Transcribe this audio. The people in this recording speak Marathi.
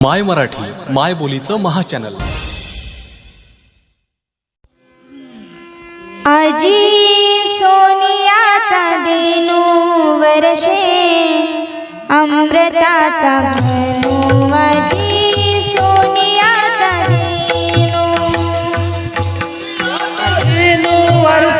माय मराठी माय बोलीचं महाचॅनल. आजी सोनियाचा देनू वर्षे अमृताचा सोनियाचा वर्ष